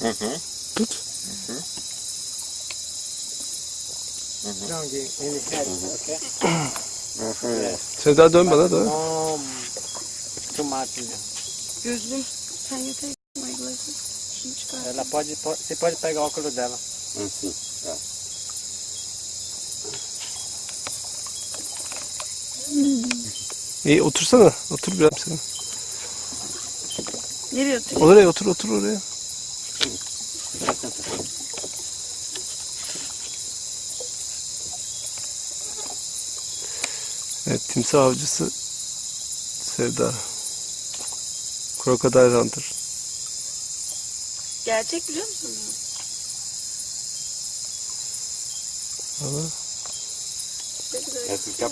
Hı hı. Tut. Strong in the head, okay? Hı hı. Sevda dön bana da. No, too much. Gözlüğüm. Sen yeter. My glasses. Şunu çıkar. Ela pode, pode, você pode pegar o óculos dela. Assim. Tá. İyi otursana. Otur biraz sen. Nereye oturuyor? Oraya otur otur oraya. Evet timsah avcısı Sevda. Crocodile Hunter. Gerçek biliyor musun? Pra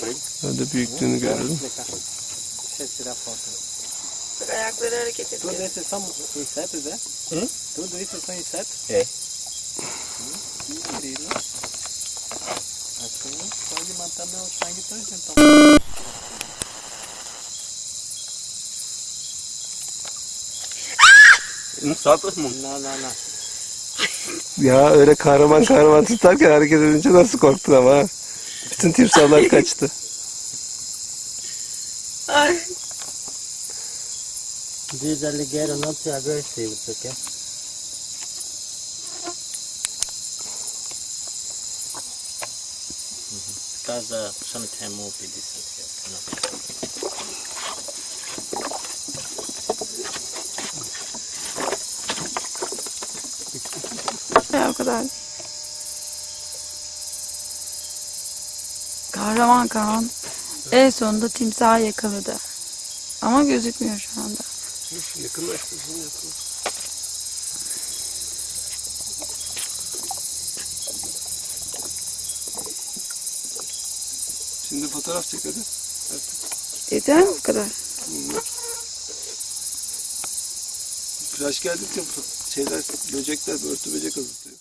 ele? ben de büyüklüğünü görelim. Bak ayakları hareket Tudo ediyor. isso são insetos, é? Hum? Tudo isso são insetos? É. Incrível. Assim pode matar meu sangue todo, então. Não solta os mundos. Não, não, não. Ya öyle kahraman kahraman tutarken hareket edince nasıl korktun ama ha? Bütün timsahlar kaçtı. Ay. These alligator not too aggressive, okay? Because uh, sometimes move with this. Ya o kadar. Kahraman Kaan en sonunda timsahı yakaladı. Ama gözükmüyor şu anda. Yakınlaştırsın yakın. Şimdi fotoğraf çek hadi. Yeter mi bu kadar? Flash geldikçe şeyler, böcekler, örtü böcek azıtıyor.